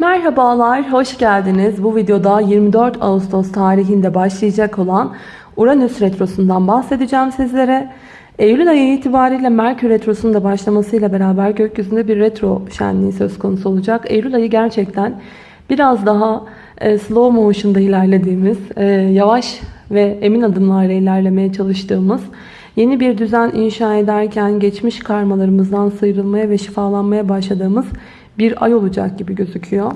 Merhabalar, hoş geldiniz. Bu videoda 24 Ağustos tarihinde başlayacak olan Uranüs Retrosu'ndan bahsedeceğim sizlere. Eylül ayı itibariyle Merkür Retrosu'nun da başlamasıyla beraber gökyüzünde bir retro şenliği söz konusu olacak. Eylül ayı gerçekten biraz daha e, slow motion'da ilerlediğimiz, e, yavaş ve emin adımlarla ilerlemeye çalıştığımız, yeni bir düzen inşa ederken geçmiş karmalarımızdan sıyrılmaya ve şifalanmaya başladığımız ay olacak gibi gözüküyor.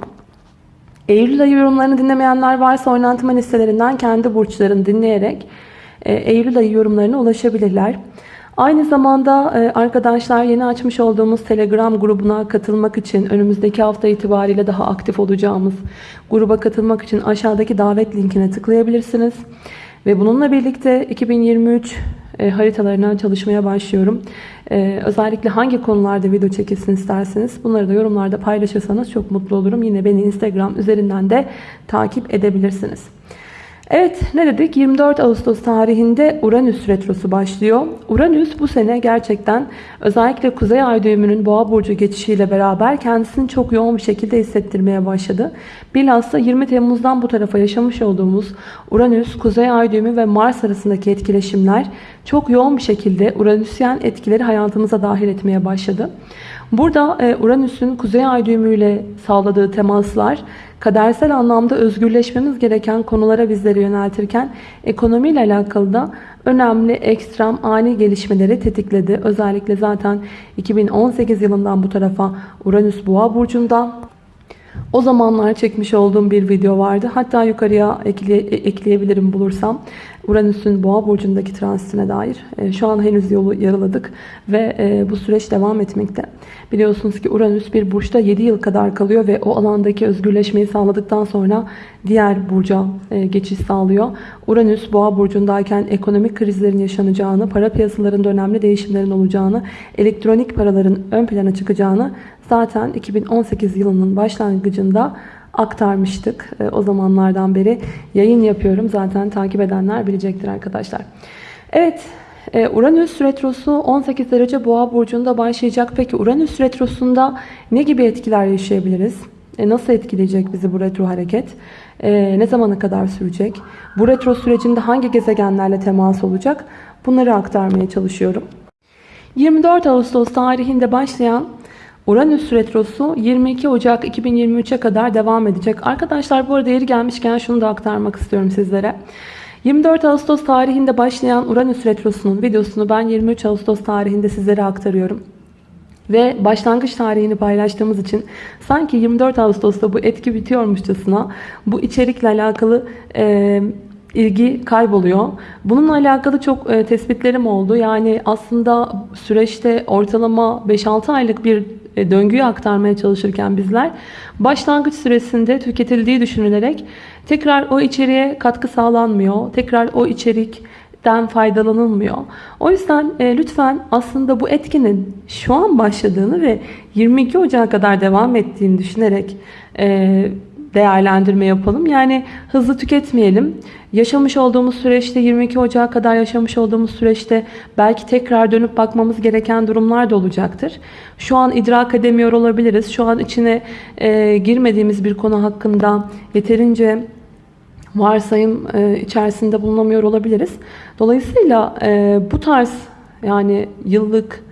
Eylül ayı yorumlarını dinlemeyenler varsa oynatma listelerinden kendi burçlarını dinleyerek e, Eylül ayı yorumlarına ulaşabilirler. Aynı zamanda e, arkadaşlar yeni açmış olduğumuz Telegram grubuna katılmak için önümüzdeki hafta itibariyle daha aktif olacağımız gruba katılmak için aşağıdaki davet linkine tıklayabilirsiniz. Ve bununla birlikte 2023 e, haritalarına çalışmaya başlıyorum. E, özellikle hangi konularda video çekilsin isterseniz bunları da yorumlarda paylaşırsanız çok mutlu olurum. Yine beni Instagram üzerinden de takip edebilirsiniz. Evet ne dedik 24 Ağustos tarihinde Uranüs retrosu başlıyor. Uranüs bu sene gerçekten özellikle Kuzey Ay düğümünün Boğa burcu geçişiyle beraber kendisini çok yoğun bir şekilde hissettirmeye başladı. Bilhassa 20 Temmuz'dan bu tarafa yaşamış olduğumuz Uranüs, Kuzey Ay düğümü ve Mars arasındaki etkileşimler çok yoğun bir şekilde Uranüsyen etkileri hayatımıza dahil etmeye başladı. Burada e, Uranüs'ün Kuzey Ay düğümüyle sağladığı temaslar kadersel anlamda özgürleşmemiz gereken konulara bizleri yöneltirken ekonomiyle alakalı da önemli, ekstrem, ani gelişmeleri tetikledi. Özellikle zaten 2018 yılından bu tarafa Uranüs Boğa burcunda o zamanlar çekmiş olduğum bir video vardı. Hatta yukarıya ekle, ekleyebilirim bulursam. Uranüs'ün boğa burcundaki transitine dair. E, şu an henüz yolu yarıladık ve e, bu süreç devam etmekte. Biliyorsunuz ki Uranüs bir burçta 7 yıl kadar kalıyor ve o alandaki özgürleşmeyi sağladıktan sonra diğer burca e, geçiş sağlıyor. Uranüs boğa burcundayken ekonomik krizlerin yaşanacağını, para piyasalarında önemli değişimlerin olacağını, elektronik paraların ön plana çıkacağını zaten 2018 yılının başlangıcında aktarmıştık. E, o zamanlardan beri yayın yapıyorum. Zaten takip edenler bilecektir arkadaşlar. Evet e, Uranüs retrosu 18 derece boğa burcunda başlayacak. Peki Uranüs retrosunda ne gibi etkiler yaşayabiliriz? E, nasıl etkileyecek bizi bu retro hareket? Ne zamana kadar sürecek? Bu retro sürecinde hangi gezegenlerle temas olacak? Bunları aktarmaya çalışıyorum. 24 Ağustos tarihinde başlayan Uranüs retrosu 22 Ocak 2023'e kadar devam edecek. Arkadaşlar bu arada yeri gelmişken şunu da aktarmak istiyorum sizlere. 24 Ağustos tarihinde başlayan Uranüs retrosunun videosunu ben 23 Ağustos tarihinde sizlere aktarıyorum. Ve başlangıç tarihini paylaştığımız için sanki 24 Ağustos'ta bu etki bitiyormuşçasına bu içerikle alakalı e, ilgi kayboluyor. Bununla alakalı çok e, tespitlerim oldu. Yani aslında süreçte ortalama 5-6 aylık bir e, döngüyü aktarmaya çalışırken bizler başlangıç süresinde tüketildiği düşünülerek tekrar o içeriğe katkı sağlanmıyor. Tekrar o içerikten faydalanılmıyor. O yüzden e, lütfen aslında bu etkinin şu an başladığını ve 22 Ocak'a kadar devam ettiğini düşünerek e, değerlendirme yapalım. Yani hızlı tüketmeyelim. Yaşamış olduğumuz süreçte 22 Ocak'a kadar yaşamış olduğumuz süreçte belki tekrar dönüp bakmamız gereken durumlar da olacaktır. Şu an idrak edemiyor olabiliriz. Şu an içine e, girmediğimiz bir konu hakkında yeterince varsayım e, içerisinde bulunamıyor olabiliriz. Dolayısıyla e, bu tarz yani yıllık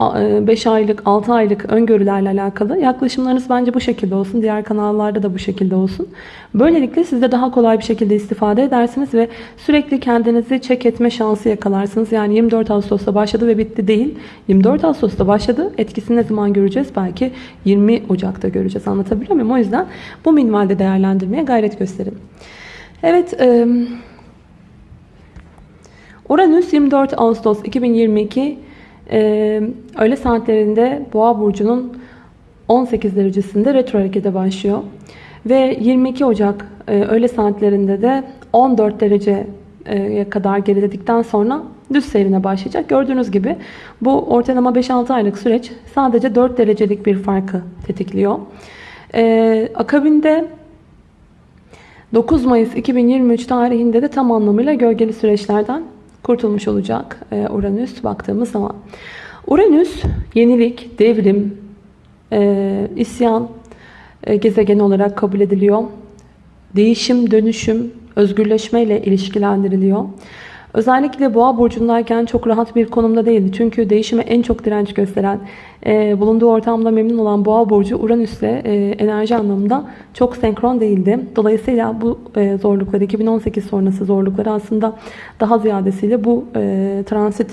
5 e, aylık, 6 aylık öngörülerle alakalı yaklaşımlarınız bence bu şekilde olsun. Diğer kanallarda da bu şekilde olsun. Böylelikle siz de daha kolay bir şekilde istifade edersiniz ve sürekli kendinizi çek etme şansı yakalarsınız. Yani 24 Ağustos'ta başladı ve bitti değil. 24 Ağustos'ta başladı. Etkisini ne zaman göreceğiz? Belki 20 Ocak'ta göreceğiz. Anlatabiliyor muyum? O yüzden bu minvalde değerlendirmeye gayret gösterin. Evet. Uranüs 24 Ağustos 2022 ee, öğle saatlerinde Boğa burcunun 18 derecesinde retro harekete başlıyor. Ve 22 Ocak e, öğle saatlerinde de 14 dereceye kadar geriledikten sonra düz seyrine başlayacak. Gördüğünüz gibi bu ortalama 5-6 aylık süreç sadece 4 derecelik bir farkı tetikliyor. Ee, akabinde 9 Mayıs 2023 tarihinde de tam anlamıyla gölgeli süreçlerden kurtulmuş olacak e, Uranüs baktığımız zaman. Uranüs yenilik, devrim, e, isyan, e, gezegeni olarak kabul ediliyor. Değişim, dönüşüm, özgürleşme ile ilişkilendiriliyor. Özellikle boğa burcundayken çok rahat bir konumda değildi. Çünkü değişime en çok direnç gösteren, e, bulunduğu ortamda memnun olan boğa burcu Uranüs'le e, enerji anlamında çok senkron değildi. Dolayısıyla bu e, zorlukları, 2018 sonrası zorlukları aslında daha ziyadesiyle bu e, transit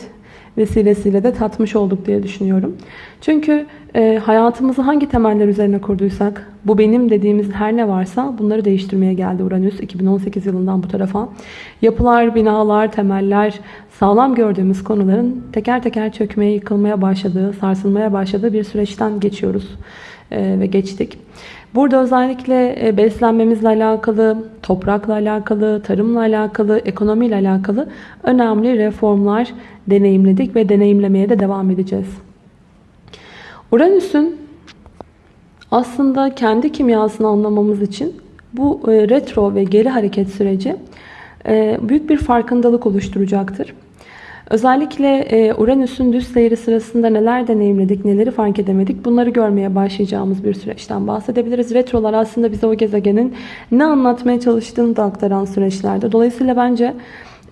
vesilesiyle de tatmış olduk diye düşünüyorum. Çünkü e, hayatımızı hangi temeller üzerine kurduysak, bu benim dediğimiz her ne varsa bunları değiştirmeye geldi Uranüs 2018 yılından bu tarafa. Yapılar, binalar, temeller, sağlam gördüğümüz konuların teker teker çökmeye, yıkılmaya başladığı, sarsılmaya başladığı bir süreçten geçiyoruz e, ve geçtik. Burada özellikle e, beslenmemizle alakalı, toprakla alakalı, tarımla alakalı, ekonomiyle alakalı önemli reformlar deneyimledik ve deneyimlemeye de devam edeceğiz. Uranüs'ün aslında kendi kimyasını anlamamız için bu e, retro ve geri hareket süreci büyük bir farkındalık oluşturacaktır. Özellikle e, Uranüs'ün düz seyri sırasında neler deneyimledik, neleri fark edemedik bunları görmeye başlayacağımız bir süreçten bahsedebiliriz. Retrolar aslında bize o gezegenin ne anlatmaya çalıştığını da aktaran süreçlerde. Dolayısıyla bence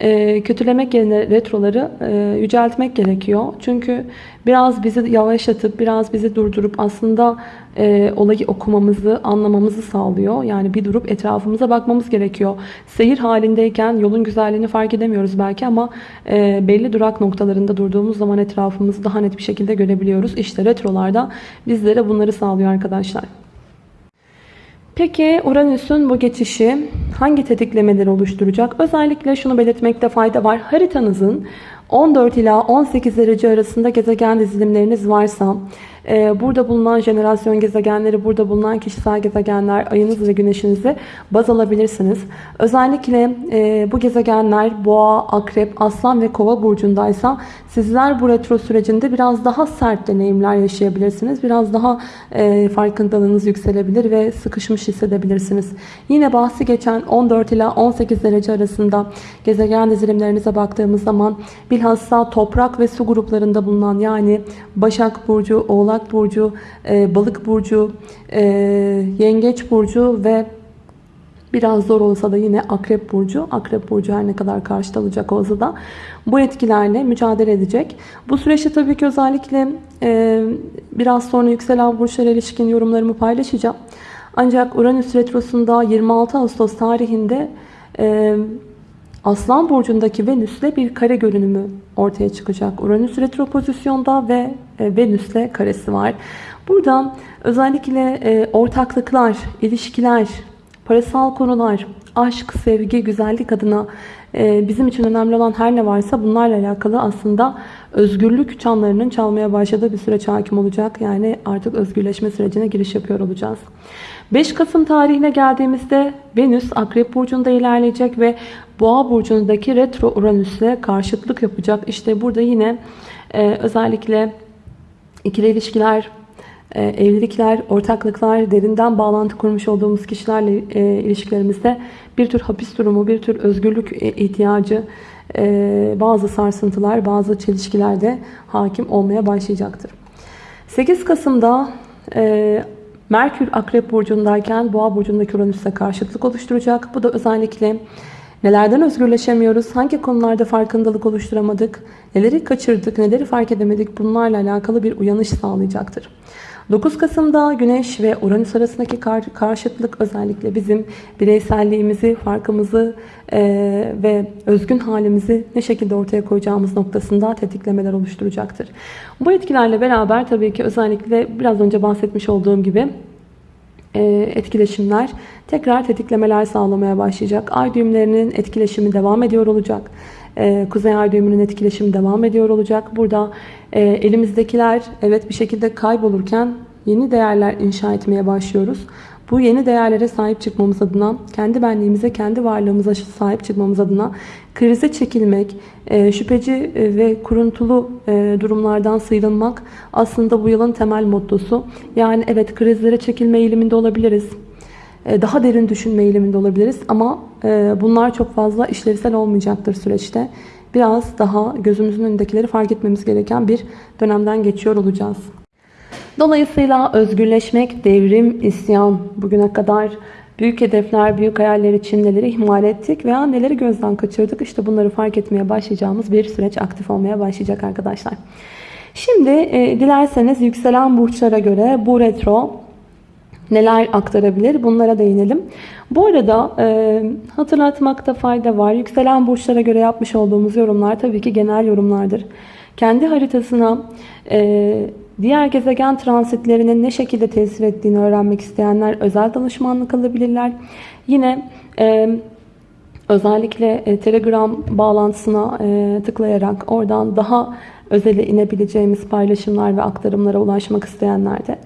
e, kötülemek yerine retroları e, yüceltmek gerekiyor. Çünkü biraz bizi yavaşlatıp, biraz bizi durdurup aslında e, olayı okumamızı, anlamamızı sağlıyor. Yani bir durup etrafımıza bakmamız gerekiyor. Seyir halindeyken yolun güzelliğini fark edemiyoruz belki ama e, belli durak noktalarında durduğumuz zaman etrafımızı daha net bir şekilde görebiliyoruz. İşte retrolarda bizlere bunları sağlıyor arkadaşlar. Peki Uranüs'ün bu geçişi hangi tetiklemeleri oluşturacak? Özellikle şunu belirtmekte fayda var. Haritanızın 14 ila 18 derece arasında gezegen dizilimleriniz varsa, burada bulunan jenerasyon gezegenleri, burada bulunan kişisel gezegenler, ayınız ve güneşinizi baz alabilirsiniz. Özellikle e, bu gezegenler boğa, akrep, aslan ve kova burcundaysa sizler bu retro sürecinde biraz daha sert deneyimler yaşayabilirsiniz. Biraz daha e, farkındalığınız yükselebilir ve sıkışmış hissedebilirsiniz. Yine bahsi geçen 14 ila 18 derece arasında gezegen dizilimlerinize baktığımız zaman bilhassa toprak ve su gruplarında bulunan yani Başak Burcu, Oğlak Burcu, e, Balık Burcu, e, Yengeç Burcu ve Biraz zor olsa da yine Akrep Burcu. Akrep Burcu her ne kadar karşıda olacak olsa da bu etkilerle mücadele edecek. Bu süreçte tabii ki özellikle e, biraz sonra yükselen burçlara ilişkin yorumlarımı paylaşacağım. Ancak Uranüs Retrosu'nda 26 Ağustos tarihinde e, Aslan Burcu'ndaki Venüs'le bir kare görünümü ortaya çıkacak. Uranüs retro pozisyonda ve Venüs'le karesi var. Burada özellikle e, ortaklıklar, ilişkiler, parasal konular, aşk, sevgi, güzellik adına e, bizim için önemli olan her ne varsa bunlarla alakalı aslında özgürlük çanlarının çalmaya başladığı bir süreç hakim olacak. Yani artık özgürleşme sürecine giriş yapıyor olacağız. 5 Kasım tarihine geldiğimizde Venüs Akrep Burcu'nda ilerleyecek ve Boğa Burcu'ndaki retro Uranüs'le karşıtlık yapacak. İşte burada yine e, özellikle ikili ilişkiler, e, evlilikler, ortaklıklar, derinden bağlantı kurmuş olduğumuz kişilerle e, ilişkilerimizde bir tür hapis durumu, bir tür özgürlük e, ihtiyacı, bazı sarsıntılar, bazı çelişkiler de hakim olmaya başlayacaktır. 8 Kasım'da Merkür Akrep Burcu'ndayken Boğa Burcu'ndaki Uranüs'e karşıtlık oluşturacak. Bu da özellikle nelerden özgürleşemiyoruz, hangi konularda farkındalık oluşturamadık, neleri kaçırdık, neleri fark edemedik bunlarla alakalı bir uyanış sağlayacaktır. 9 Kasım'da Güneş ve Uranüs arasındaki kar karşıtlık özellikle bizim bireyselliğimizi, farkımızı e, ve özgün halimizi ne şekilde ortaya koyacağımız noktasında tetiklemeler oluşturacaktır. Bu etkilerle beraber tabii ki özellikle biraz önce bahsetmiş olduğum gibi etkileşimler tekrar tetiklemeler sağlamaya başlayacak. Ay düğümlerinin etkileşimi devam ediyor olacak. Ee, Kuzey Ay düğümünün etkileşimi devam ediyor olacak. Burada e, elimizdekiler evet bir şekilde kaybolurken yeni değerler inşa etmeye başlıyoruz. Bu yeni değerlere sahip çıkmamız adına, kendi benliğimize, kendi varlığımıza sahip çıkmamız adına krize çekilmek, e, şüpheci e, ve kuruntulu durumlardan sıyrılmak aslında bu yılın temel mottosu. Yani evet krizlere çekilme eğiliminde olabiliriz. E, daha derin düşünme eğiliminde olabiliriz. Ama e, bunlar çok fazla işlevsel olmayacaktır süreçte. Biraz daha gözümüzün önündekileri fark etmemiz gereken bir dönemden geçiyor olacağız. Dolayısıyla özgürleşmek, devrim, isyan bugüne kadar büyük hedefler, büyük hayaller için neleri ihmal ettik veya neleri gözden kaçırdık. İşte bunları fark etmeye başlayacağımız bir süreç aktif olmaya başlayacak arkadaşlar. Şimdi e, dilerseniz yükselen burçlara göre bu retro neler aktarabilir bunlara değinelim. Bu arada e, hatırlatmakta fayda var. Yükselen burçlara göre yapmış olduğumuz yorumlar tabii ki genel yorumlardır. Kendi haritasına e, diğer gezegen transitlerinin ne şekilde tesir ettiğini öğrenmek isteyenler özel danışmanlık alabilirler. Yine e, özellikle e, Telegram bağlantısına e, tıklayarak oradan daha özele inebileceğimiz paylaşımlar ve aktarımlara ulaşmak isteyenler de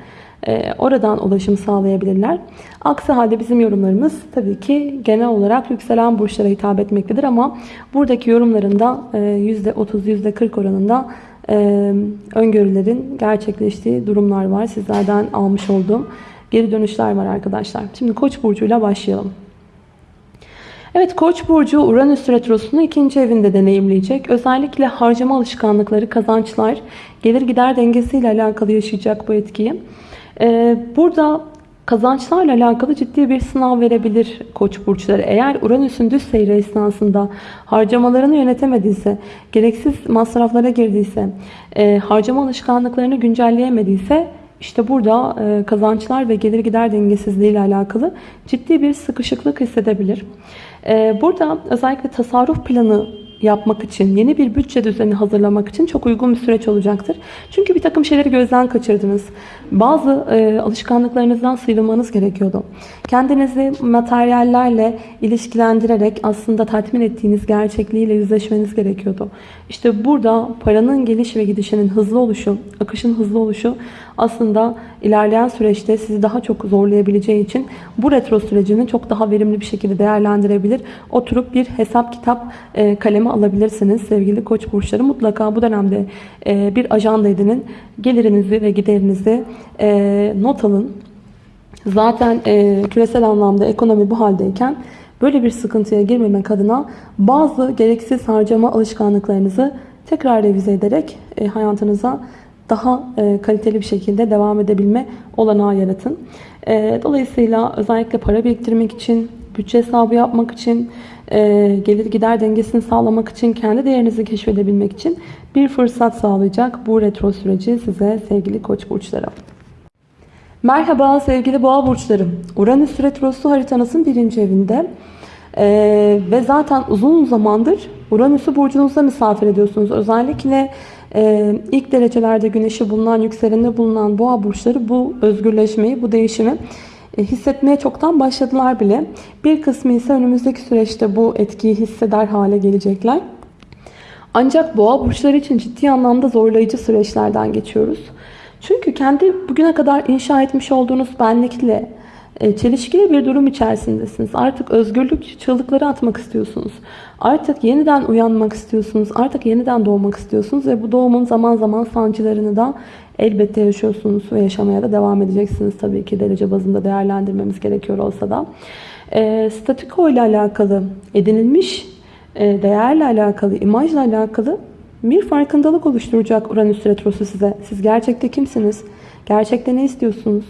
e, oradan ulaşım sağlayabilirler. Aksi halde bizim yorumlarımız tabii ki genel olarak yükselen burçlara hitap etmektedir ama buradaki yorumlarında %30 %40 oranında öngörülerin gerçekleştiği durumlar var. Sizlerden almış olduğum geri dönüşler var arkadaşlar. Şimdi Koç burcuyla başlayalım. Evet Koç burcu Uranüs retrosunu ikinci evinde deneyimleyecek. Özellikle harcama alışkanlıkları, kazançlar, gelir gider dengesiyle alakalı yaşayacak bu etkiyi. Burada kazançlarla alakalı ciddi bir sınav verebilir koç burçları. Eğer Uranüs'ün düz seyri esnasında harcamalarını yönetemediyse, gereksiz masraflara girdiyse, e, harcama alışkanlıklarını güncelleyemediyse işte burada e, kazançlar ve gelir gider dengesizliği ile alakalı ciddi bir sıkışıklık hissedebilir. E, burada özellikle tasarruf planı yapmak için, yeni bir bütçe düzeni hazırlamak için çok uygun bir süreç olacaktır. Çünkü bir takım şeyleri gözden kaçırdınız. Bazı e, alışkanlıklarınızdan sıyrılmanız gerekiyordu. Kendinizi materyallerle ilişkilendirerek aslında tatmin ettiğiniz gerçekliğiyle yüzleşmeniz gerekiyordu. İşte burada paranın geliş ve gidişinin hızlı oluşu, akışın hızlı oluşu aslında ilerleyen süreçte sizi daha çok zorlayabileceği için bu retro sürecini çok daha verimli bir şekilde değerlendirebilir. Oturup bir hesap kitap e, kalemi alabilirsiniz. Sevgili koç burçları mutlaka bu dönemde e, bir ajanda edinin. Gelirinizi ve giderinizi e, not alın. Zaten küresel anlamda ekonomi bu haldeyken böyle bir sıkıntıya girmemek adına bazı gereksiz harcama alışkanlıklarınızı tekrar revize ederek hayatınıza daha e, kaliteli bir şekilde devam edebilme olanağı yaratın. E, dolayısıyla özellikle para biriktirmek için, bütçe hesabı yapmak için, e, gelir gider dengesini sağlamak için, kendi değerinizi keşfedebilmek için bir fırsat sağlayacak bu retro süreci size sevgili koç burçları. Merhaba sevgili boğa burçlarım. Uranüs retrosu haritanızın birinci evinde. Ee, ve zaten uzun zamandır Uranüs'ü burcunuzda misafir ediyorsunuz. Özellikle e, ilk derecelerde güneşi bulunan, yükseleni bulunan boğa burçları bu özgürleşmeyi, bu değişimi e, hissetmeye çoktan başladılar bile. Bir kısmı ise önümüzdeki süreçte bu etkiyi hisseder hale gelecekler. Ancak boğa burçları için ciddi anlamda zorlayıcı süreçlerden geçiyoruz. Çünkü kendi bugüne kadar inşa etmiş olduğunuz benlikle e, çelişkili bir durum içerisindesiniz. Artık özgürlük çığlıkları atmak istiyorsunuz. Artık yeniden uyanmak istiyorsunuz. Artık yeniden doğmak istiyorsunuz ve bu doğumun zaman zaman sancılarını da elbette yaşıyorsunuz ve yaşamaya da devam edeceksiniz. Tabii ki derece bazında değerlendirmemiz gerekiyor olsa da. E, statiko ile alakalı, edinilmiş e, değerle alakalı, imajla alakalı bir farkındalık oluşturacak Uranüs Retrosu size. Siz gerçekte kimsiniz? Gerçekte ne istiyorsunuz?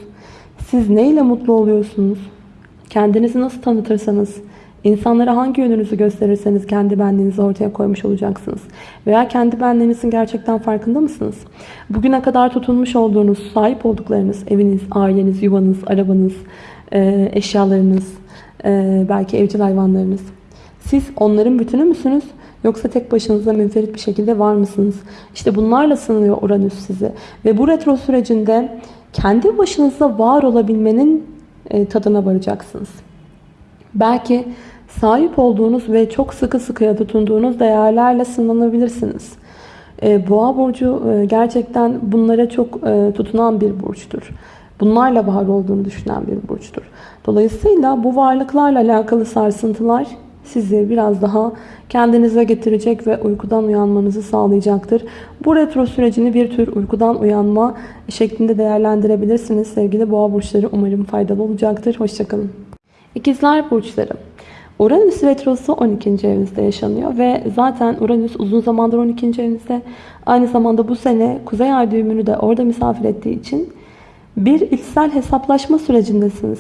Siz neyle mutlu oluyorsunuz? Kendinizi nasıl tanıtırsanız, insanlara hangi yönünüzü gösterirseniz kendi benliğinizi ortaya koymuş olacaksınız. Veya kendi benliğinizin gerçekten farkında mısınız? Bugüne kadar tutunmuş olduğunuz, sahip olduklarınız, eviniz, aileniz, yuvanız, arabanız, e, eşyalarınız, e, belki evcil hayvanlarınız. Siz onların bütünü müsünüz? Yoksa tek başınıza münferit bir şekilde var mısınız? İşte bunlarla sınıyor Uranüs sizi. Ve bu retro sürecinde kendi başınıza var olabilmenin e, tadına varacaksınız. Belki sahip olduğunuz ve çok sıkı sıkıya tutunduğunuz değerlerle sınanabilirsiniz. E, Boğa burcu e, gerçekten bunlara çok tutunan bir burçtur. Bunlarla var olduğunu düşünen bir burçtur. Dolayısıyla bu varlıklarla alakalı sarsıntılar sizi biraz daha kendinize getirecek ve uykudan uyanmanızı sağlayacaktır. Bu retro sürecini bir tür uykudan uyanma şeklinde değerlendirebilirsiniz. Sevgili boğa burçları umarım faydalı olacaktır. Hoşçakalın. İkizler burçları. Uranüs retrosu 12. evinizde yaşanıyor ve zaten Uranüs uzun zamandır 12. evinizde. Aynı zamanda bu sene Kuzey Ay düğümünü de orada misafir ettiği için bir içsel hesaplaşma sürecindesiniz.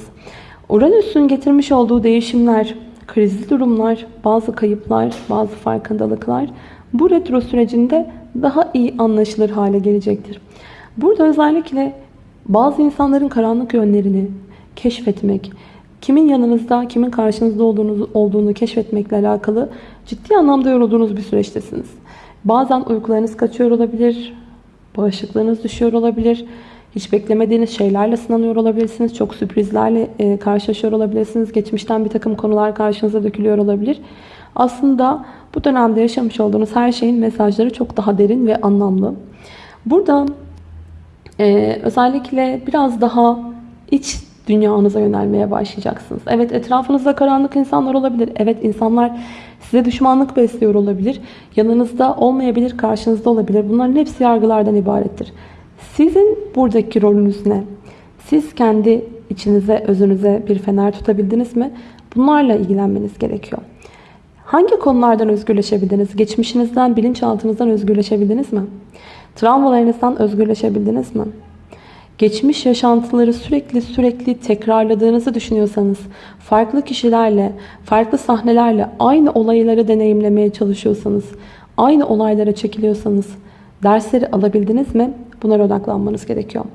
Uranüs'ün getirmiş olduğu değişimler, krizli durumlar, bazı kayıplar, bazı farkındalıklar bu retro sürecinde daha iyi anlaşılır hale gelecektir. Burada özellikle bazı insanların karanlık yönlerini keşfetmek, kimin yanınızda, kimin karşınızda olduğunu, olduğunu keşfetmekle alakalı ciddi anlamda yorulduğunuz bir süreçtesiniz. Bazen uykularınız kaçıyor olabilir, bağışıklığınız düşüyor olabilir, hiç beklemediğiniz şeylerle sınanıyor olabilirsiniz, çok sürprizlerle e, karşılaşıyor olabilirsiniz, geçmişten bir takım konular karşınıza dökülüyor olabilir. Aslında bu dönemde yaşamış olduğunuz her şeyin mesajları çok daha derin ve anlamlı. Burada ee, özellikle biraz daha iç dünyanıza yönelmeye başlayacaksınız. Evet etrafınızda karanlık insanlar olabilir. Evet insanlar size düşmanlık besliyor olabilir. Yanınızda olmayabilir, karşınızda olabilir. Bunların hepsi yargılardan ibarettir. Sizin buradaki rolünüz ne? Siz kendi içinize, özünüze bir fener tutabildiniz mi? Bunlarla ilgilenmeniz gerekiyor. Hangi konulardan özgürleşebildiniz? Geçmişinizden, bilinçaltınızdan özgürleşebildiniz mi? Travmalarınızdan özgürleşebildiniz mi? Geçmiş yaşantıları sürekli sürekli tekrarladığınızı düşünüyorsanız, farklı kişilerle, farklı sahnelerle aynı olayları deneyimlemeye çalışıyorsanız, aynı olaylara çekiliyorsanız dersleri alabildiniz mi? Bunlara odaklanmanız gerekiyor.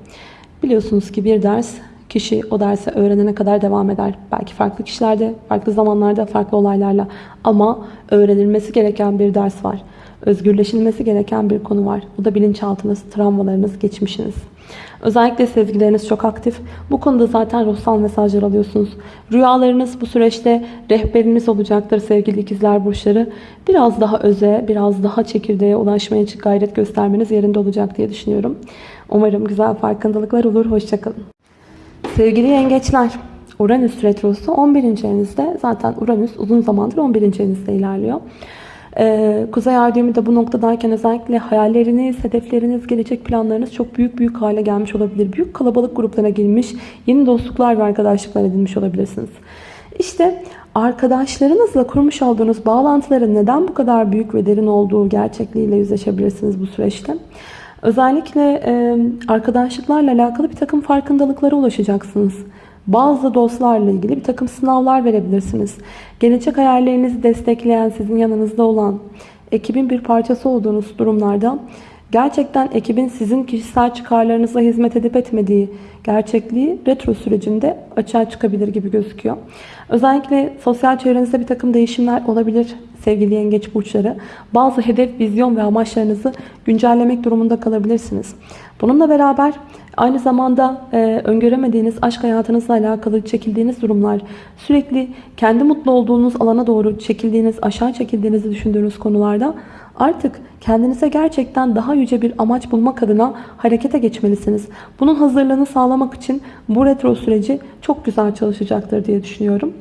Biliyorsunuz ki bir ders kişi o dersi öğrenene kadar devam eder. Belki farklı kişilerde, farklı zamanlarda, farklı olaylarla ama öğrenilmesi gereken bir ders var özgürleşilmesi gereken bir konu var. Bu da bilinçaltınız, travmalarınız, geçmişiniz. Özellikle sezgileriniz çok aktif. Bu konuda zaten ruhsal mesajlar alıyorsunuz. Rüyalarınız bu süreçte rehberiniz olacaktır sevgili ikizler burçları. Biraz daha öze, biraz daha çekirdeğe ulaşmaya gayret göstermeniz yerinde olacak diye düşünüyorum. Umarım güzel farkındalıklar olur. Hoşçakalın. Sevgili yengeçler, Uranüs retrosu 11. evinizde. Zaten Uranüs uzun zamandır 11. evinizde ilerliyor. Ee, Kuzey Ay düğümü de bu noktadayken özellikle hayalleriniz, hedefleriniz, gelecek planlarınız çok büyük büyük hale gelmiş olabilir. Büyük kalabalık gruplara girmiş, yeni dostluklar ve arkadaşlıklar edinmiş olabilirsiniz. İşte arkadaşlarınızla kurmuş olduğunuz bağlantıların neden bu kadar büyük ve derin olduğu gerçekliğiyle yüzleşebilirsiniz bu süreçte. Özellikle arkadaşlıklarla alakalı bir takım farkındalıklara ulaşacaksınız. Bazı dostlarla ilgili bir takım sınavlar verebilirsiniz. Gelecek hayallerinizi destekleyen, sizin yanınızda olan, ekibin bir parçası olduğunuz durumlarda gerçekten ekibin sizin kişisel çıkarlarınıza hizmet edip etmediği gerçekliği retro sürecinde açığa çıkabilir gibi gözüküyor. Özellikle sosyal çevrenizde bir takım değişimler olabilir sevgili yengeç burçları. Bazı hedef, vizyon ve amaçlarınızı güncellemek durumunda kalabilirsiniz. Bununla beraber aynı zamanda e, öngöremediğiniz aşk hayatınızla alakalı çekildiğiniz durumlar, sürekli kendi mutlu olduğunuz alana doğru çekildiğiniz, aşağı çekildiğinizi düşündüğünüz konularda artık kendinize gerçekten daha yüce bir amaç bulmak adına harekete geçmelisiniz. Bunun hazırlığını sağlamak için bu retro süreci çok güzel çalışacaktır diye düşünüyorum.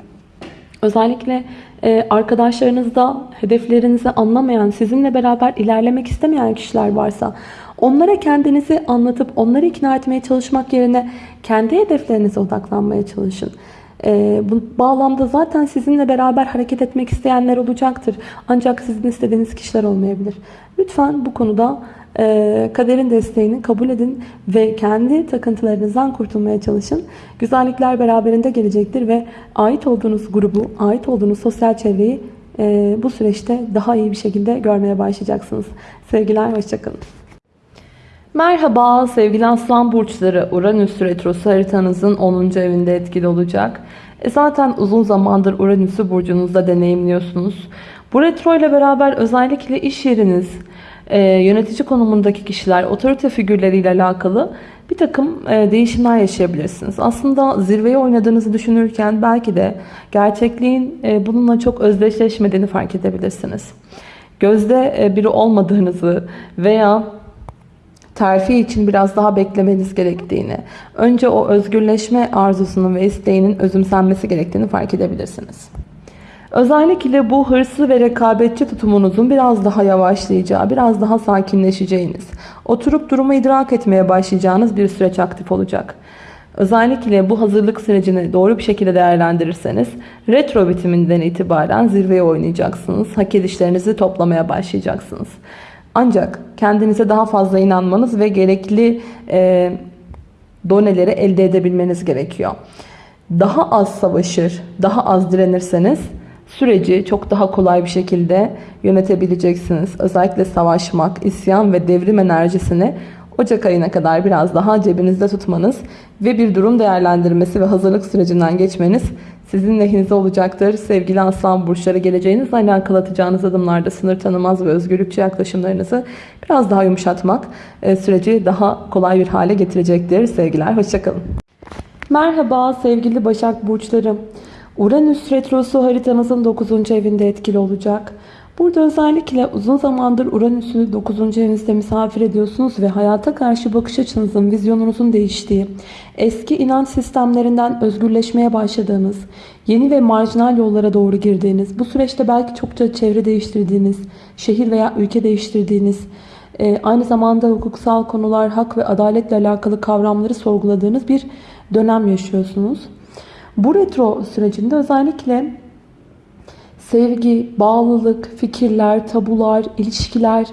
Özellikle e, arkadaşlarınızda hedeflerinizi anlamayan, sizinle beraber ilerlemek istemeyen kişiler varsa onlara kendinizi anlatıp onları ikna etmeye çalışmak yerine kendi hedeflerinize odaklanmaya çalışın. E, bu bağlamda zaten sizinle beraber hareket etmek isteyenler olacaktır. Ancak sizin istediğiniz kişiler olmayabilir. Lütfen bu konuda e, kaderin desteğini kabul edin ve kendi takıntılarınızdan kurtulmaya çalışın. Güzellikler beraberinde gelecektir ve ait olduğunuz grubu, ait olduğunuz sosyal çevreyi e, bu süreçte daha iyi bir şekilde görmeye başlayacaksınız. Sevgiler, hoşçakalın. Merhaba sevgili aslan burçları Uranüs retrosu haritanızın 10. evinde etkili olacak. E zaten uzun zamandır Uranüs'ü burcunuzda deneyimliyorsunuz. Bu retro ile beraber özellikle iş yeriniz, e, yönetici konumundaki kişiler, otorite figürleriyle alakalı bir takım e, değişimler yaşayabilirsiniz. Aslında zirveyi oynadığınızı düşünürken belki de gerçekliğin e, bununla çok özdeşleşmediğini fark edebilirsiniz. Gözde e, biri olmadığınızı veya terfi için biraz daha beklemeniz gerektiğini, önce o özgürleşme arzusunun ve isteğinin özümsenmesi gerektiğini fark edebilirsiniz. Özellikle bu hırslı ve rekabetçi tutumunuzun biraz daha yavaşlayacağı, biraz daha sakinleşeceğiniz, oturup durumu idrak etmeye başlayacağınız bir süreç aktif olacak. Özellikle bu hazırlık sürecini doğru bir şekilde değerlendirirseniz retro bitiminden itibaren zirveye oynayacaksınız. Hak edişlerinizi toplamaya başlayacaksınız. Ancak kendinize daha fazla inanmanız ve gerekli e, doneleri elde edebilmeniz gerekiyor. Daha az savaşır, daha az direnirseniz süreci çok daha kolay bir şekilde yönetebileceksiniz. Özellikle savaşmak, isyan ve devrim enerjisini Ocak ayına kadar biraz daha cebinizde tutmanız ve bir durum değerlendirmesi ve hazırlık sürecinden geçmeniz sizin lehinize olacaktır. Sevgili aslan burçları geleceğinizle alakalı atacağınız adımlarda sınır tanımaz ve özgürlükçü yaklaşımlarınızı biraz daha yumuşatmak e, süreci daha kolay bir hale getirecektir. Sevgiler, hoşçakalın. Merhaba sevgili Başak Burçlarım. Uranüs Retrosu haritanızın 9. evinde etkili olacak. Burada özellikle uzun zamandır Uranüs'ü 9. evinizde misafir ediyorsunuz ve hayata karşı bakış açınızın, vizyonunuzun değiştiği, eski inanç sistemlerinden özgürleşmeye başladığınız, yeni ve marjinal yollara doğru girdiğiniz, bu süreçte belki çokça çevre değiştirdiğiniz, şehir veya ülke değiştirdiğiniz, e, aynı zamanda hukuksal konular, hak ve adaletle alakalı kavramları sorguladığınız bir dönem yaşıyorsunuz. Bu retro sürecinde özellikle sevgi, bağlılık, fikirler, tabular, ilişkiler,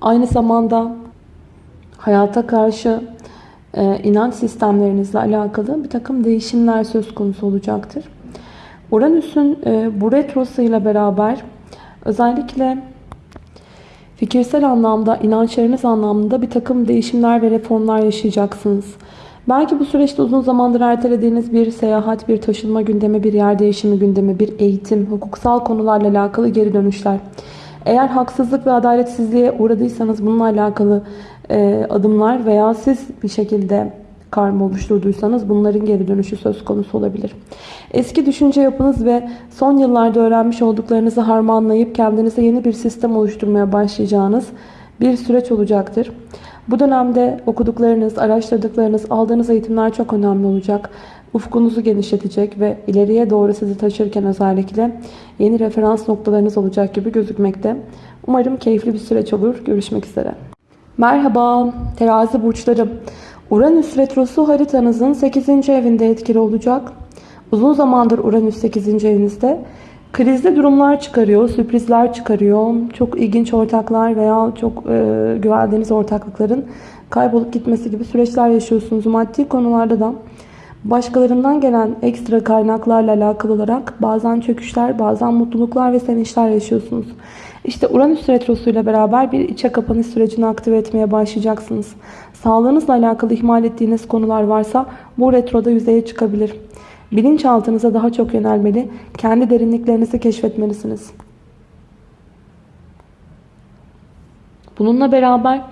aynı zamanda hayata karşı e, inanç sistemlerinizle alakalı bir takım değişimler söz konusu olacaktır. Uranüs'ün e, bu retrosuyla beraber özellikle fikirsel anlamda, inançlarınız anlamında bir takım değişimler ve reformlar yaşayacaksınız. Belki bu süreçte uzun zamandır ertelediğiniz bir seyahat, bir taşınma gündemi, bir yer değişimi gündemi, bir eğitim, hukuksal konularla alakalı geri dönüşler. Eğer haksızlık ve adaletsizliğe uğradıysanız bununla alakalı e, adımlar veya siz bir şekilde karma oluşturduysanız bunların geri dönüşü söz konusu olabilir. Eski düşünce yapınız ve son yıllarda öğrenmiş olduklarınızı harmanlayıp kendinize yeni bir sistem oluşturmaya başlayacağınız bir süreç olacaktır. Bu dönemde okuduklarınız, araştırdıklarınız, aldığınız eğitimler çok önemli olacak. Ufkunuzu genişletecek ve ileriye doğru sizi taşırken özellikle yeni referans noktalarınız olacak gibi gözükmekte. Umarım keyifli bir süreç olur. Görüşmek üzere. Merhaba terazi burçlarım. Uranüs retrosu haritanızın 8. evinde etkili olacak. Uzun zamandır Uranüs 8. evinizde. Krizli durumlar çıkarıyor, sürprizler çıkarıyor. Çok ilginç ortaklar veya çok e, güvendiğiniz ortaklıkların kaybolup gitmesi gibi süreçler yaşıyorsunuz. Maddi konularda da başkalarından gelen ekstra kaynaklarla alakalı olarak bazen çöküşler, bazen mutluluklar ve sevinçler yaşıyorsunuz. İşte Uranüs Retrosu ile beraber bir içe kapanış sürecini aktive etmeye başlayacaksınız. Sağlığınızla alakalı ihmal ettiğiniz konular varsa bu retroda yüzeye çıkabilir. Bilinçaltınıza daha çok yönelmeli, kendi derinliklerinizi keşfetmelisiniz. Bununla beraber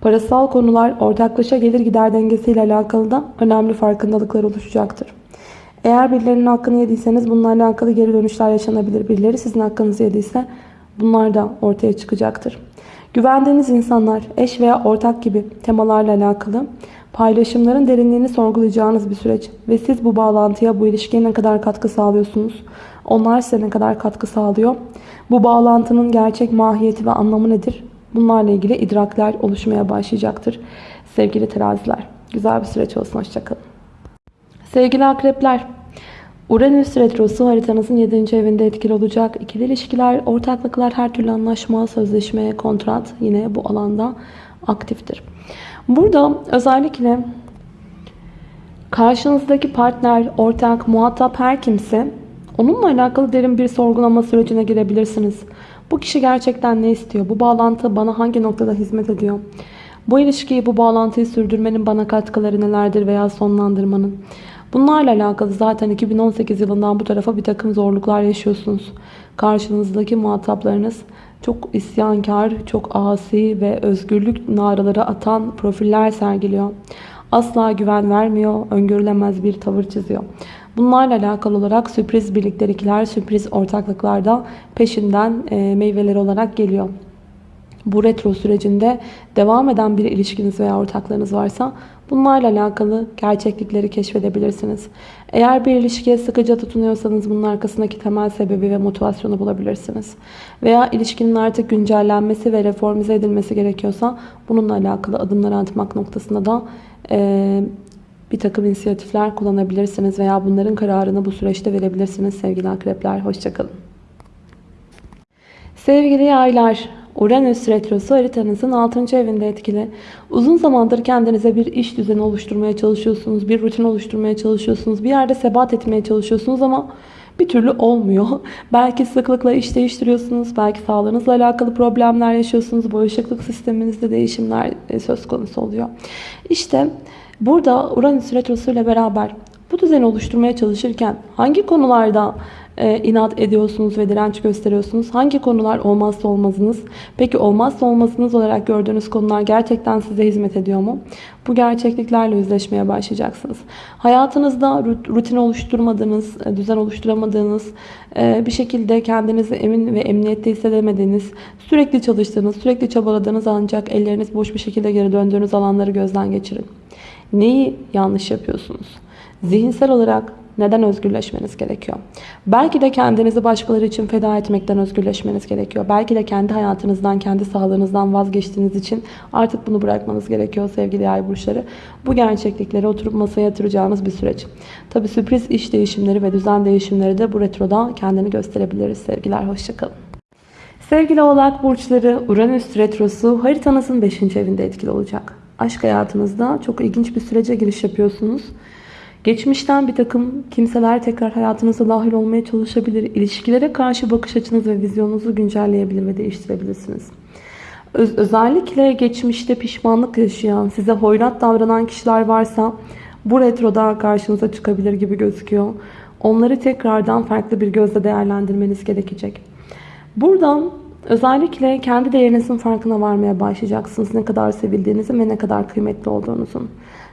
parasal konular ortaklaşa gelir gider dengesiyle alakalı da önemli farkındalıklar oluşacaktır. Eğer birilerinin hakkını yediyseniz bununla alakalı geri dönüşler yaşanabilir. Birileri sizin hakkınızı yediyse bunlar da ortaya çıkacaktır. Güvendiğiniz insanlar, eş veya ortak gibi temalarla alakalı paylaşımların derinliğini sorgulayacağınız bir süreç. Ve siz bu bağlantıya, bu ilişkiye ne kadar katkı sağlıyorsunuz? Onlar size ne kadar katkı sağlıyor? Bu bağlantının gerçek mahiyeti ve anlamı nedir? Bunlarla ilgili idrakler oluşmaya başlayacaktır. Sevgili teraziler, güzel bir süreç olsun. Hoşçakalın. Sevgili akrepler, Uranüs Retrosu haritanızın 7. evinde etkili olacak. İkili ilişkiler, ortaklıklar, her türlü anlaşma, sözleşme, kontrat yine bu alanda aktiftir. Burada özellikle karşınızdaki partner, ortak, muhatap her kimse onunla alakalı derin bir sorgulama sürecine girebilirsiniz. Bu kişi gerçekten ne istiyor? Bu bağlantı bana hangi noktada hizmet ediyor? Bu ilişkiyi, bu bağlantıyı sürdürmenin bana katkıları nelerdir veya sonlandırmanın? Bunlarla alakalı zaten 2018 yılından bu tarafa bir takım zorluklar yaşıyorsunuz. Karşınızdaki muhataplarınız çok isyankar, çok asi ve özgürlük naraları atan profiller sergiliyor. Asla güven vermiyor, öngörülemez bir tavır çiziyor. Bunlarla alakalı olarak sürpriz birliktelikler, sürpriz ortaklıklar da peşinden e, meyveleri olarak geliyor. Bu retro sürecinde devam eden bir ilişkiniz veya ortaklarınız varsa bunlarla alakalı gerçeklikleri keşfedebilirsiniz. Eğer bir ilişkiye sıkıca tutunuyorsanız bunun arkasındaki temel sebebi ve motivasyonu bulabilirsiniz. Veya ilişkinin artık güncellenmesi ve reformize edilmesi gerekiyorsa bununla alakalı adımlar atmak noktasında da e, bir takım inisiyatifler kullanabilirsiniz veya bunların kararını bu süreçte verebilirsiniz sevgili akrepler. Hoşçakalın. Sevgili yaylar, Uranüs Retrosu haritanızın 6. evinde etkili. Uzun zamandır kendinize bir iş düzeni oluşturmaya çalışıyorsunuz. Bir rutin oluşturmaya çalışıyorsunuz. Bir yerde sebat etmeye çalışıyorsunuz ama bir türlü olmuyor. Belki sıklıkla iş değiştiriyorsunuz. Belki sağlığınızla alakalı problemler yaşıyorsunuz. Bağışıklık sisteminizde değişimler e, söz konusu oluyor. İşte burada Uranüs Retrosu ile beraber bu düzeni oluşturmaya çalışırken hangi konularda e, inat ediyorsunuz ve direnç gösteriyorsunuz? Hangi konular olmazsa olmazınız? Peki olmazsa olmazınız olarak gördüğünüz konular gerçekten size hizmet ediyor mu? Bu gerçekliklerle yüzleşmeye başlayacaksınız. Hayatınızda rutin oluşturmadığınız, e, düzen oluşturamadığınız, e, bir şekilde kendinizi emin ve emniyette hissedemediğiniz, sürekli çalıştığınız, sürekli çabaladığınız ancak elleriniz boş bir şekilde geri döndüğünüz alanları gözden geçirin. Neyi yanlış yapıyorsunuz? Zihinsel olarak neden özgürleşmeniz gerekiyor? Belki de kendinizi başkaları için feda etmekten özgürleşmeniz gerekiyor. Belki de kendi hayatınızdan, kendi sağlığınızdan vazgeçtiğiniz için artık bunu bırakmanız gerekiyor sevgili yay burçları. Bu gerçeklikleri oturup masaya yatıracağınız bir süreç. Tabi sürpriz iş değişimleri ve düzen değişimleri de bu retroda kendini gösterebiliriz sevgiler. Hoşçakalın. Sevgili oğlak burçları Uranüs retrosu haritanızın 5. evinde etkili olacak. Aşk hayatınızda çok ilginç bir sürece giriş yapıyorsunuz. Geçmişten bir takım kimseler tekrar hayatınıza dahil olmaya çalışabilir. İlişkilere karşı bakış açınız ve vizyonunuzu güncelleyebilir ve değiştirebilirsiniz. Öz özellikle geçmişte pişmanlık yaşayan, size hoyrat davranan kişiler varsa bu retroda karşınıza çıkabilir gibi gözüküyor. Onları tekrardan farklı bir gözle değerlendirmeniz gerekecek. Buradan özellikle kendi değerinizin farkına varmaya başlayacaksınız. Ne kadar sevildiğinizin ve ne kadar kıymetli olduğunuzun.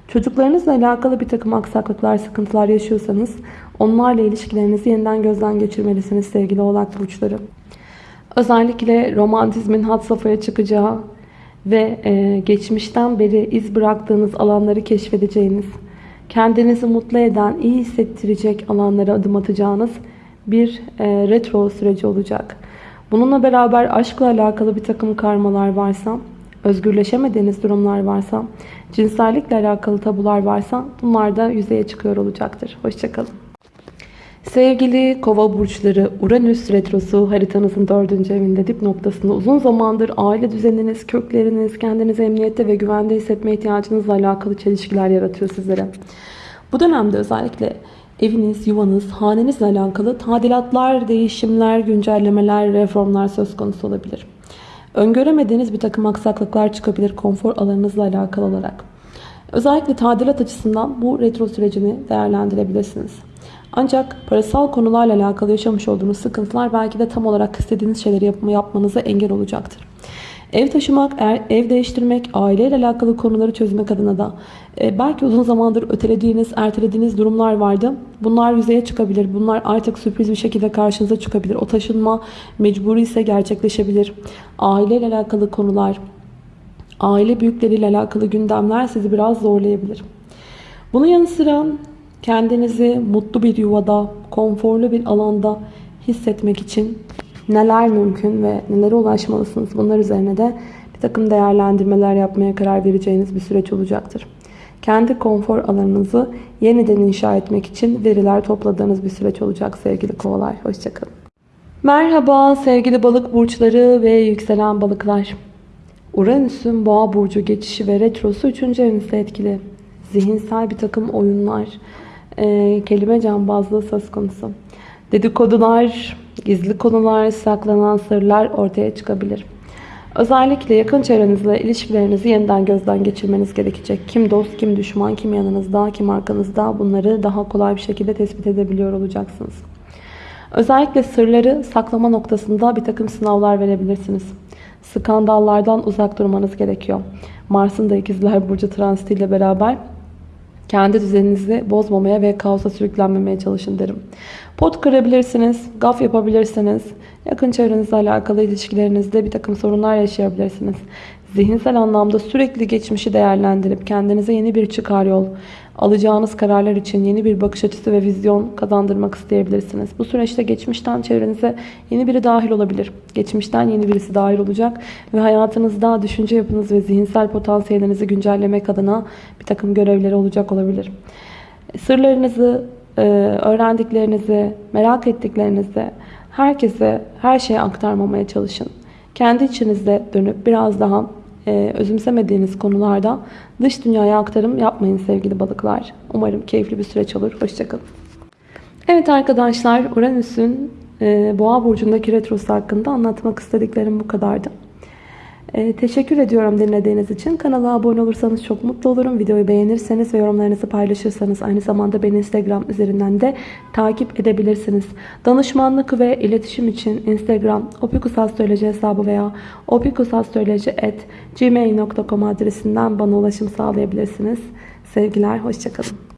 Çocuklarınızla alakalı bir takım aksaklıklar, sıkıntılar yaşıyorsanız onlarla ilişkilerinizi yeniden gözden geçirmelisiniz sevgili oğlak burçları. Özellikle romantizmin had safhaya çıkacağı ve e, geçmişten beri iz bıraktığınız alanları keşfedeceğiniz, kendinizi mutlu eden, iyi hissettirecek alanlara adım atacağınız bir e, retro süreci olacak. Bununla beraber aşkla alakalı bir takım karmalar varsa özgürleşemediğiniz durumlar varsa, cinsellikle alakalı tabular varsa bunlar da yüzeye çıkıyor olacaktır. Hoşçakalın. Sevgili kova burçları Uranüs retrosu haritanızın dördüncü evinde dip noktasında uzun zamandır aile düzeniniz, kökleriniz, kendinizi emniyette ve güvende hissetme ihtiyacınızla alakalı çelişkiler yaratıyor sizlere. Bu dönemde özellikle eviniz, yuvanız, hanenizle alakalı tadilatlar, değişimler, güncellemeler, reformlar söz konusu olabilir. Öngöremediğiniz bir takım aksaklıklar çıkabilir konfor alanınızla alakalı olarak. Özellikle tadilat açısından bu retro sürecini değerlendirebilirsiniz. Ancak parasal konularla alakalı yaşamış olduğunuz sıkıntılar belki de tam olarak istediğiniz şeyleri yapma, yapmanıza engel olacaktır. Ev taşımak, er, ev değiştirmek, aileyle alakalı konuları çözmek adına da e, belki uzun zamandır ötelediğiniz, ertelediğiniz durumlar vardı. Bunlar yüzeye çıkabilir. Bunlar artık sürpriz bir şekilde karşınıza çıkabilir. O taşınma mecburi ise gerçekleşebilir. Aileyle alakalı konular, aile büyükleriyle alakalı gündemler sizi biraz zorlayabilir. Bunun yanı sıra kendinizi mutlu bir yuvada, konforlu bir alanda hissetmek için neler mümkün ve nelere ulaşmalısınız bunlar üzerine de bir takım değerlendirmeler yapmaya karar vereceğiniz bir süreç olacaktır. Kendi konfor alanınızı yeniden inşa etmek için veriler topladığınız bir süreç olacak sevgili kovalar. Hoşçakalın. Merhaba sevgili balık burçları ve yükselen balıklar. Uranüs'ün boğa burcu geçişi ve retrosu 3. evinizde etkili. Zihinsel bir takım oyunlar, e, kelime cambazlığı söz konusu. Dedikodular, gizli konular, saklanan sırlar ortaya çıkabilir. Özellikle yakın çevrenizle ilişkilerinizi yeniden gözden geçirmeniz gerekecek. Kim dost, kim düşman, kim yanınızda, kim arkanızda bunları daha kolay bir şekilde tespit edebiliyor olacaksınız. Özellikle sırları saklama noktasında bir takım sınavlar verebilirsiniz. Skandallardan uzak durmanız gerekiyor. Mars'ın da ikizler burcu transitiyle beraber kendi düzeninizi bozmamaya ve kaosa sürüklenmemeye çalışın derim. Pot kırabilirsiniz, gaf yapabilirsiniz. Yakın çevrenizle alakalı ilişkilerinizde bir takım sorunlar yaşayabilirsiniz. Zihinsel anlamda sürekli geçmişi değerlendirip kendinize yeni bir çıkar yol, alacağınız kararlar için yeni bir bakış açısı ve vizyon kazandırmak isteyebilirsiniz. Bu süreçte geçmişten çevrenize yeni biri dahil olabilir. Geçmişten yeni birisi dahil olacak ve hayatınızda düşünce yapınız ve zihinsel potansiyelinizi güncellemek adına bir takım görevleri olacak olabilir. Sırlarınızı, öğrendiklerinizi, merak ettiklerinizi herkese, her şeye aktarmamaya çalışın. kendi içinizde dönüp biraz daha e, özümsemediğiniz konularda dış dünyaya aktarım yapmayın sevgili balıklar. Umarım keyifli bir süreç olur. Hoşçakalın. Evet arkadaşlar Uranüs'ün e, Boğa burcundaki retrosu hakkında anlatmak istediklerim bu kadardı. E, teşekkür ediyorum dinlediğiniz için. Kanala abone olursanız çok mutlu olurum. Videoyu beğenirseniz ve yorumlarınızı paylaşırsanız aynı zamanda beni Instagram üzerinden de takip edebilirsiniz. Danışmanlık ve iletişim için Instagram opikusastroloji hesabı veya opikusastroloji.gmail.com adresinden bana ulaşım sağlayabilirsiniz. Sevgiler, hoşçakalın.